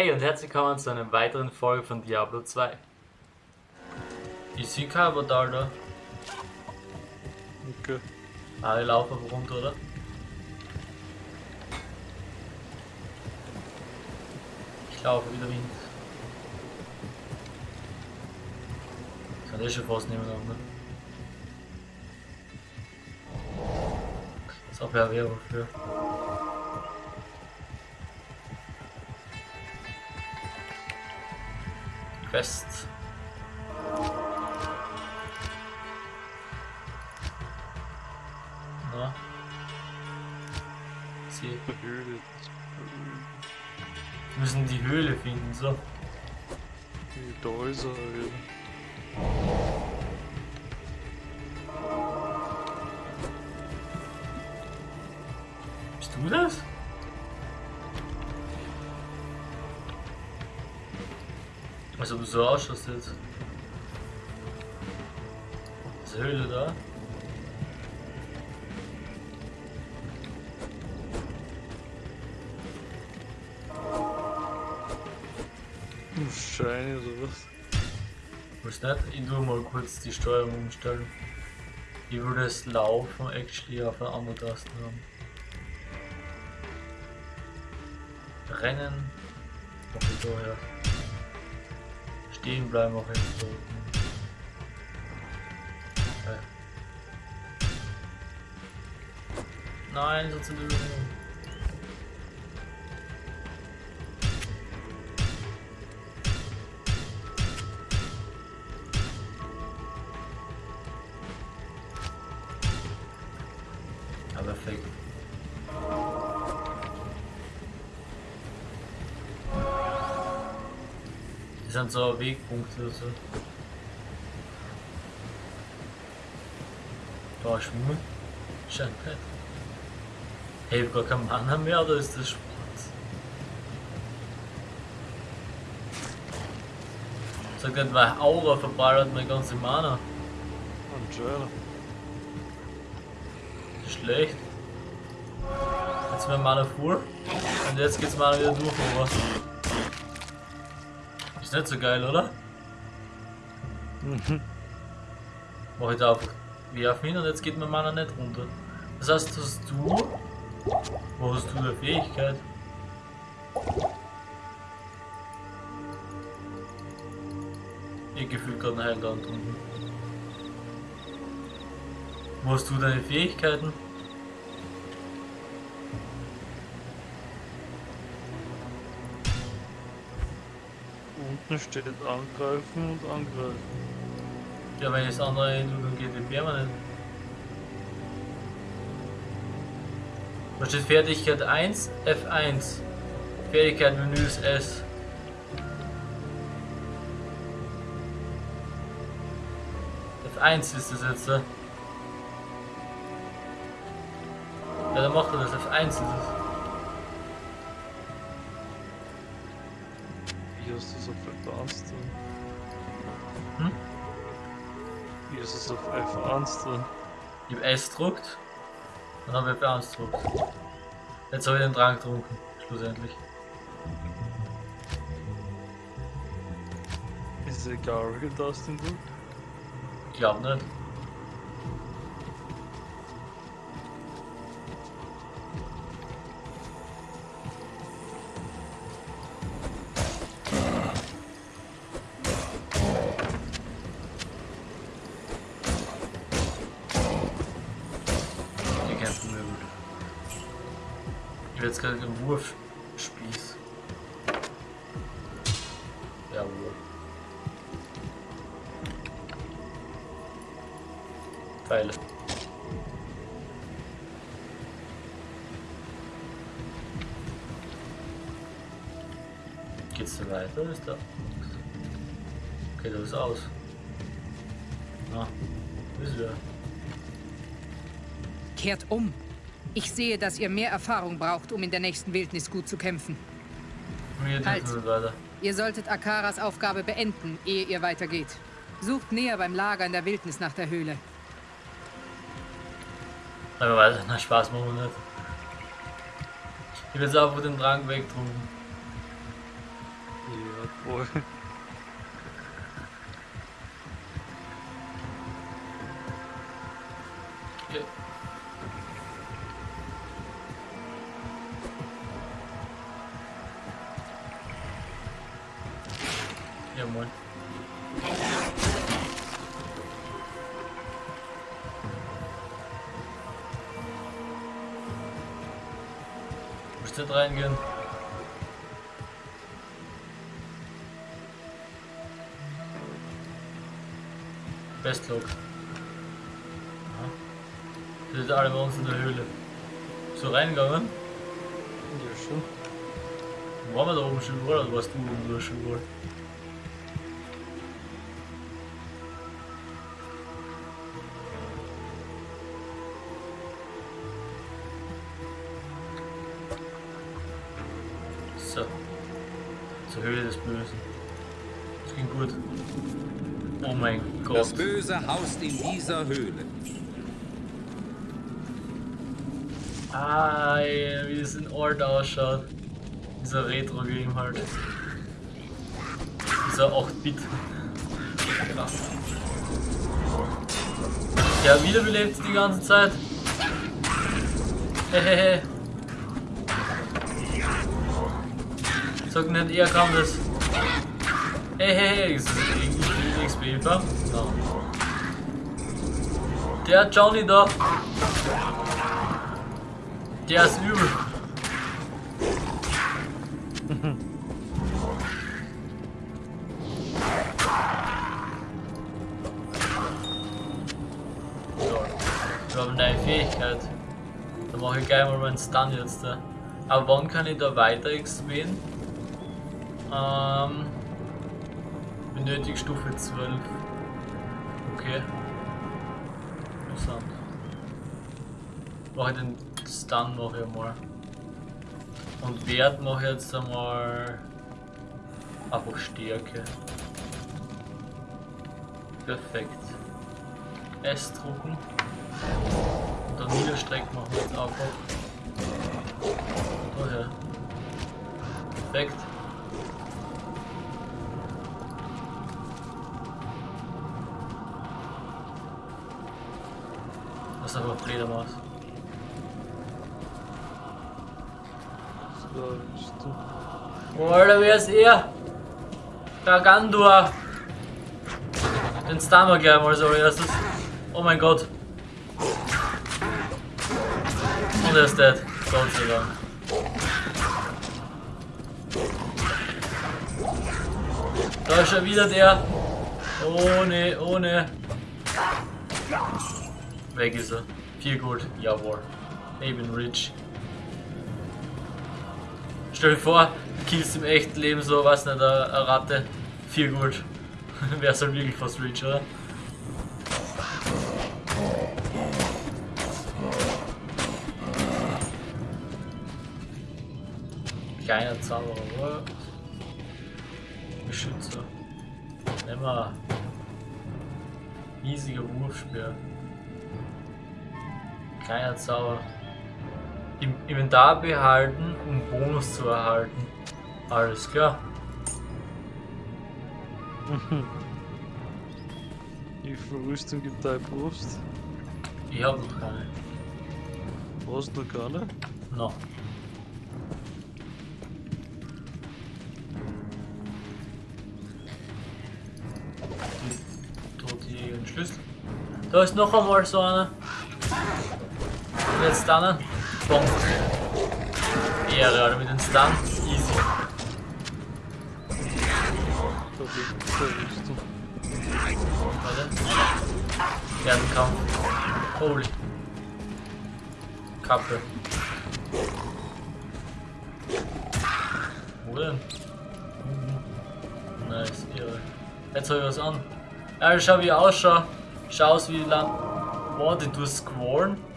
Hey und herzlich willkommen zu einer weiteren Folge von Diablo 2. Ich sehe kein Portal da. Okay. Alle laufen runter, oder? Ich laufe wieder Wind. Kann ich schon fast nebeneinander. Das habe ja Werbung für. Quest. Na? Sie Höhle. müssen die Höhle finden, so. Da ist Also du so ausschaust jetzt. Ist Höhle da? Shiny oder was? Muss nicht? Ich tu mal kurz die Steuerung umstellen. Ich würde das Laufen actually auf eine andere Taste haben. Rennen. Mach ich daher. Stehen bleiben jetzt so. Okay. Nein, so zu lösen. Ja, perfekt. Das sind so Wegpunkte oder so. Da ist Schwimmen. Scheint nicht. Hey, ich hab gar keinen Mana mehr, oder ist das Spaß? Sag nicht, weil Aura verballert meine ganze Mana. Anscheinend. Schlecht. Jetzt mein Mana fuhr. Und jetzt geht's Mana wieder durch, aber. Ist nicht so geil, oder? Mhm. Mach ich da einfach werfen hin und jetzt geht mein Mana nicht runter. Das heißt, dass du. Wo hast du eine Fähigkeit? Ich gefühlt gerade einen Heiland unten. Wo hast du deine Fähigkeiten? Unten steht angreifen und angreifen. Ja, wenn das andere dann geht die permanent. Da steht Fertigkeit 1, F1. Fertigkeit Menü ist S. F1 ist das jetzt. ne? Ja, dann macht er das. F1 ist es. Wie hast du es auf F1 drin? Hm? Wie ist es auf F1 drin? Ich hab S gedruckt. Dann habe ich F1 gedruckt. Jetzt habe ich den Drang getrunken. Schlussendlich. Ist es egal, Tasten du? Ich glaube nicht. Wurfspieß. Jawohl. Pfeile. Geht's da weiter oder ist da? Okay, das ist aus. Ah, ist wieder. Kehrt um. Ich sehe, dass ihr mehr Erfahrung braucht, um in der nächsten Wildnis gut zu kämpfen. Halt. Ihr solltet Akaras Aufgabe beenden, ehe ihr weitergeht. Sucht näher beim Lager in der Wildnis nach der Höhle. Aber weiter, na Spaß machen wir nicht. Ich will jetzt einfach den Drang wegdrücken. Boy. Ja. Ja, Nicht reingehen. Bestlog. Wir sind alle bei uns in der Höhle. So reingegangen? Ja, schon. Waren wir da oben schon überall oder warst du oben da schon überall? Böse haust in dieser Höhle. Ah, ey, wie das in Ort ausschaut. Dieser Retro-Game halt. Dieser 8-Bit. Krass. Ja, wiederbelebt die ganze Zeit. Hehehe. Sag nicht, er kann das. Hehehe, ist das irgendwie XP bekommen? No. Der Johnny da. Der ist übel. wir haben eine neue Fähigkeit. Da mache ich gleich mal meinen Stun jetzt. Da. Aber wann kann ich da weiter XPen? Ähm, benötigt Stufe 12. Okay. Interessant. Mache ich den Stun mache ich mal. Und Wert mache ich jetzt einmal einfach Stärke. Perfekt. S drucken. Und dann Niederstrecken machen wir jetzt einfach. Daher. Perfekt. Aber Fledermaus. Oh, Alter, wer ist er? Gargantua! Den stunnen wir gleich mal so erstes. Oh mein Gott. Und er ist dead. Gott sei Dank. Da ist schon wieder der. Ohne, ohne. Weg ist er. Viel gut. Jawohl. Bin rich. Stell dir vor, killst im echten Leben so, was nicht, eine, Ratte. Viel gut. Wär's halt wirklich fast rich, oder? Kleiner Zauberer, oder? Beschützer. Nimm mal. Riesiger Wurfspeer. Kleiner Zauber. Im Inventar behalten, um Bonus zu erhalten. Alles klar. Wie viel Rüstung gibt deine Brust? Ich hab noch keine. Brauchst du keine? No. Tut die Schlüssel. Da ist noch einmal so einer. Und jetzt dann. Bumm. Ehre, Alter, mit den Stun. Easy. Warte. Fernkampf. Holy. Kappe. Wo denn? Nice, irre. Jetzt hab ich was an. Ja, schau wie ich ausschaue. Schau aus wie lang. Boah, die tun squallen.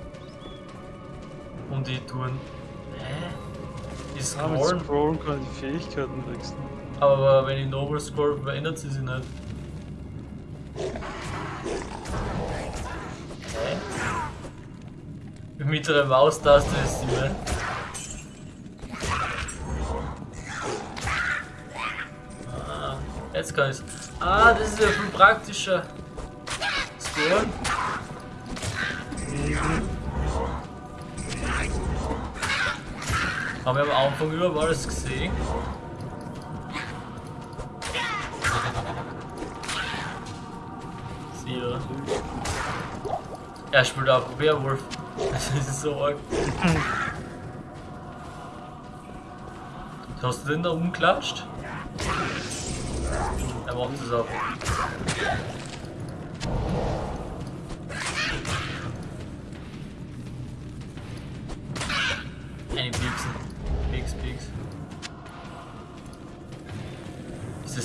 Und die tun. Hä? Die Ah, mit squallen. Scrollen kann ich die Fähigkeiten wechseln. Aber wenn ich Noble scroll, verändert sie sich nicht. Hä? Mit der Maustaste ist sie ne? Jetzt kann ich's. Ah, das ist ja viel praktischer. Scoren. Haben wir am Anfang überall alles gesehen? Sie, oder? Er spielt auch Werwolf. Das ist so arg. Hast du den da umklatscht? Er macht es ab.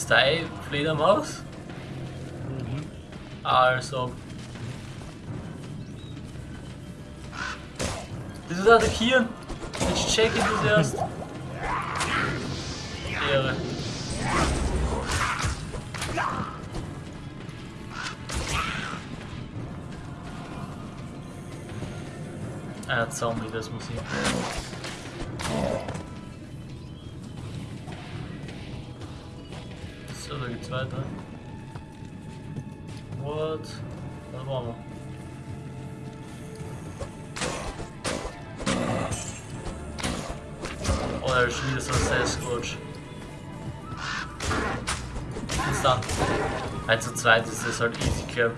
Ist das deine Fledermaus? Also. Ist attackieren. Ich das erst. Ehre. Ah, Zombie, das muss ich. So, da geht's weiter. What? Was waren wir? Oh, da ist schon wieder so ein Sasquatch. Instant. 1 zu 2 ist das halt easy cap.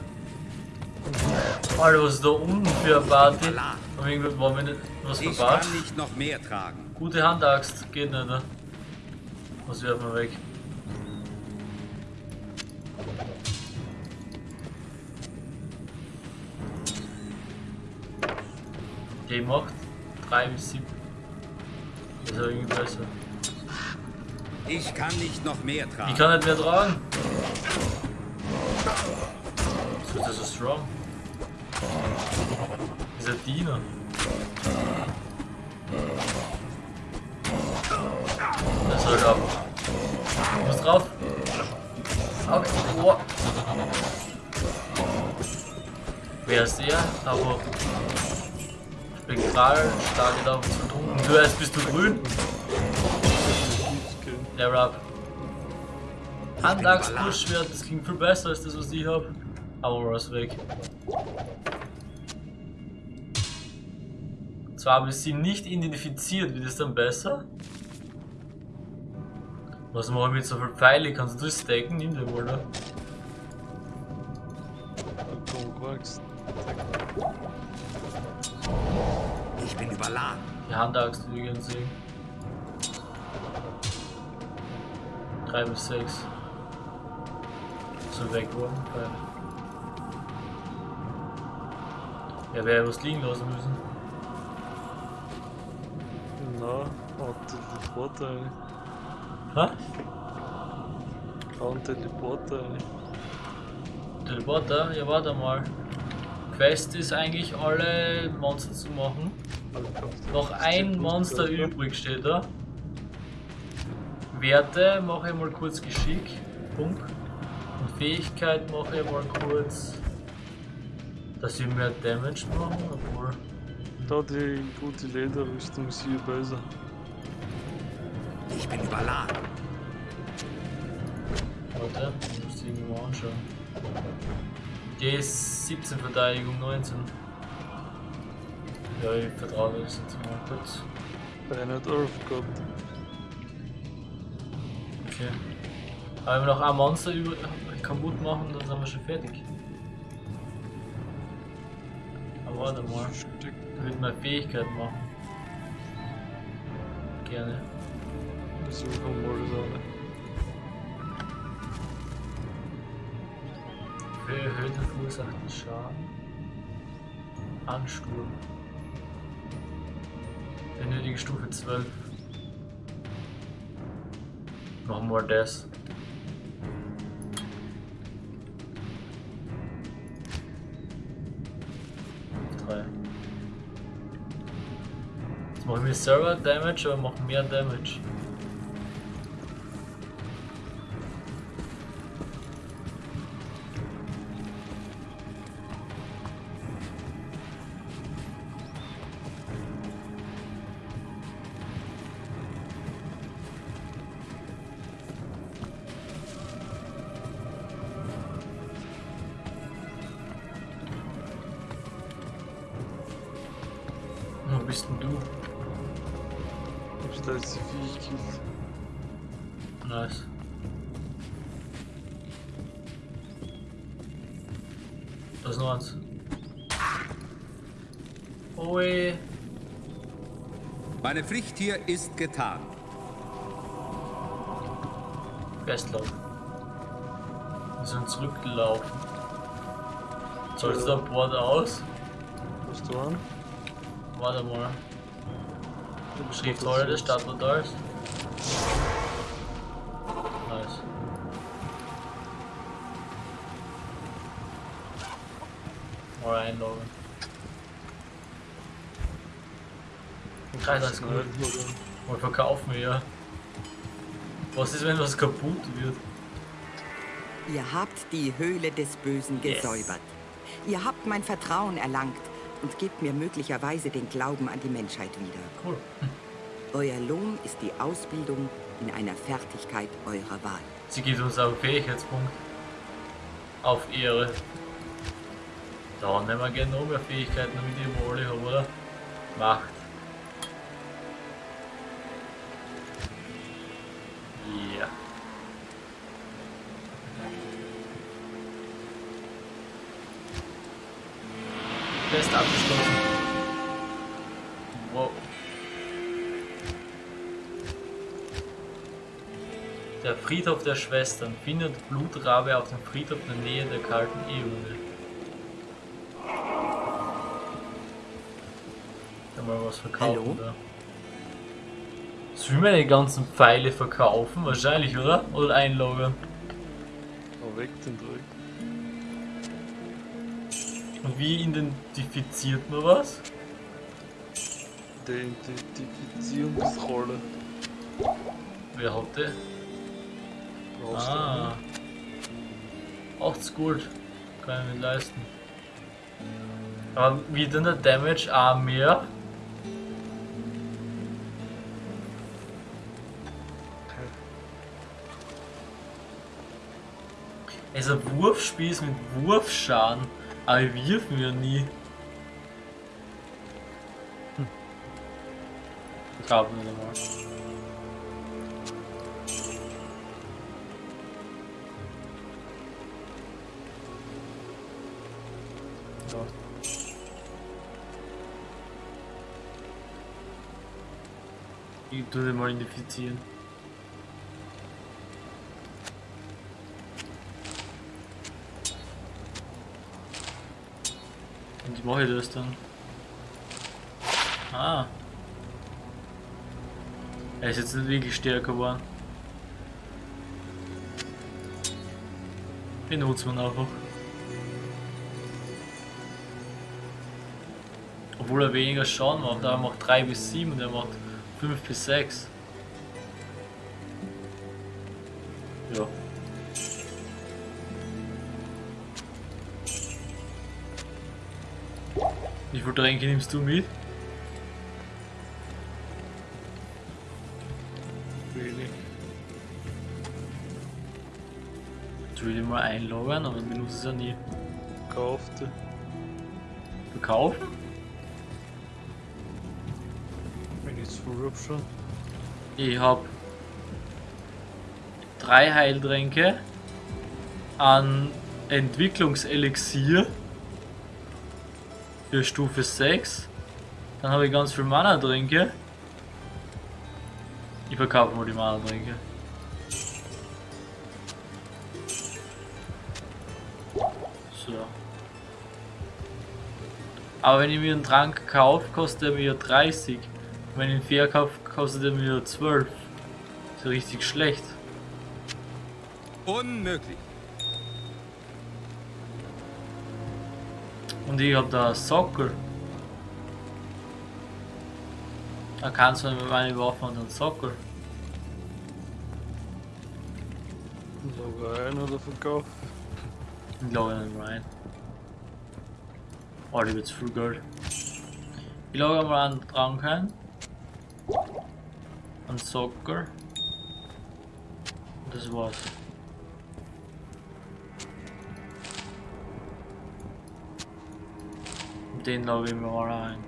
Alter, was ist da unten für eine Party? Haben wir irgendwie, waren wir nicht was Ich verbaut? kann nicht noch mehr tragen. Gute Handaxt, geht nicht, ne? Was werfen wir weg? Macht 3 bis 7. Das ist ja irgendwie besser. Ich kann nicht noch mehr Ich tragen. kann nicht mehr tragen. Ist das so strong? Dieser Diener. Das soll ab. Was drauf? Okay. Oh. Wer ist der? Aber Spektral, starke da zu tun. Du erst bist du grün. Der Rap. Handachs Buschschwert, das klingt viel besser als das, was ich hab. Aber was weg. Zwar habe ich sie nicht identifiziert, wird es dann besser? Was mache ich mit so viel Pfeile? Kannst du das stacken? Nimm den wohl, ne? Ich bin überladen. Die Handaxt gerne sehen. 3 bis 6. So wegwurden. Pfeile. Ja, wäre was liegen lassen müssen. Na, hat Teleporter rein. Ha? Hauen Teleporter. Teleporter? Ja, warte mal. Quest ist eigentlich alle Monster zu machen. Noch ein Monster übrig steht da. Werte mache ich mal kurz Geschick. Punkt. Und Fähigkeit mache ich mal kurz. Dass wir mehr Damage machen, obwohl. Da die gute Lederrüstung ist hier besser. Ich bin überladen. Warte, ich muss die irgendwo mal anschauen. Die ist 17 Verteidigung, 19. Ja, ich vertraue das jetzt mal kurz. Hat Earth gehabt. Okay. Aber wenn wir noch ein Monster über kaputt machen, dann sind wir schon fertig. Aber warte mal, ich würde meine Fähigkeit machen. Gerne. Versuchen wir das alle. Für erhöhten verursachten Schaden. Ansturm. Benötige Stufe 12. Machen wir das. Drei. Jetzt machen wir Server Damage, aber machen mehr Damage. Bist denn du? Ich hab da jetzt die Viech gekillt. Nice. Da ist noch eins. Ui. Meine Pflicht hier ist getan. Bestlauf. Wir sind zurückgelaufen. Sollst du da Bord aus? Hast du Warte mal. Schriftrolle des Stadtportals. Nice. Mal einloggen. Kreis alles gut. Mal verkaufen wir ja. Was ist, wenn was kaputt wird? Ihr habt die Höhle des Bösen Yes. gesäubert. Ihr habt mein Vertrauen erlangt und gebt mir möglicherweise den Glauben an die Menschheit wieder. Cool. Euer Lohn ist die Ausbildung in einer Fertigkeit eurer Wahl. Sie gibt uns auch einen Fähigkeitspunkt. Auf Ehre. Da nehmen wir gerne noch mehr Fähigkeiten, damit ich wohl habe, oder? Macht. Ja. Test abgeschlossen. Wow. Der Friedhof der Schwestern findet Blutrabe auf dem Friedhof in der Nähe der kalten Eone. Kann man was verkaufen Hallo? da? Sollen wir die ganzen Pfeile verkaufen? Wahrscheinlich, oder? Oder einloggen? Oh, weg den Dreck. Und wie identifiziert man was? Die Identifizierungsrolle. Wer hat du Ah. 80 Gold. Kann ich nicht leisten. Aber wie denn der Damage auch mehr? Es ist ein Wurfspiel ist mit Wurfschaden, aber wir wirfen ja nie. Hm. Nicht einmal. Ja. Ich tu den mal identifizieren. Wie mache ich das dann? Ah. Er ist jetzt nicht wirklich stärker geworden. Benutzen wir ihn einfach. Obwohl er weniger Schaden macht, er macht 3 bis 7 und er macht 5 bis 6. Wie viel Tränke nimmst du mit? will ihn mal einloggen, aber ich benutze es ja nie. Kaufte. Verkaufen? Wenn ich es schon. Ich hab drei Heiltränke an Entwicklungselixier für Stufe 6. Dann habe ich ganz viel Mana-Tränke. Ich verkaufe mal die Mana-Tränke. So. Aber wenn ich mir einen Trank kaufe, kostet er mir 30. Wenn ich ihn verkaufe, kostet er mir 12. Ist ja richtig schlecht. Unmöglich. Und ich hab da Sockel. Da kannst du mit meine Waffe und einen Sockel. Log ein oder verkauft. Ich logge nicht rein. Oh, die wird zu viel Geld. Ich logge mal einen Trank ein. Einen Sockel. Und das war's. Den laufe ich mir mal ein.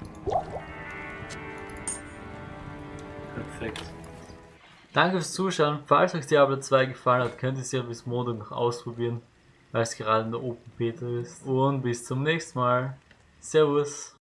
Perfekt. Danke fürs Zuschauen. Falls euch Diablo 2 gefallen hat, könnt ihr es ja bis Montag noch ausprobieren, weil es gerade in der Open Beta ist. Und bis zum nächsten Mal. Servus.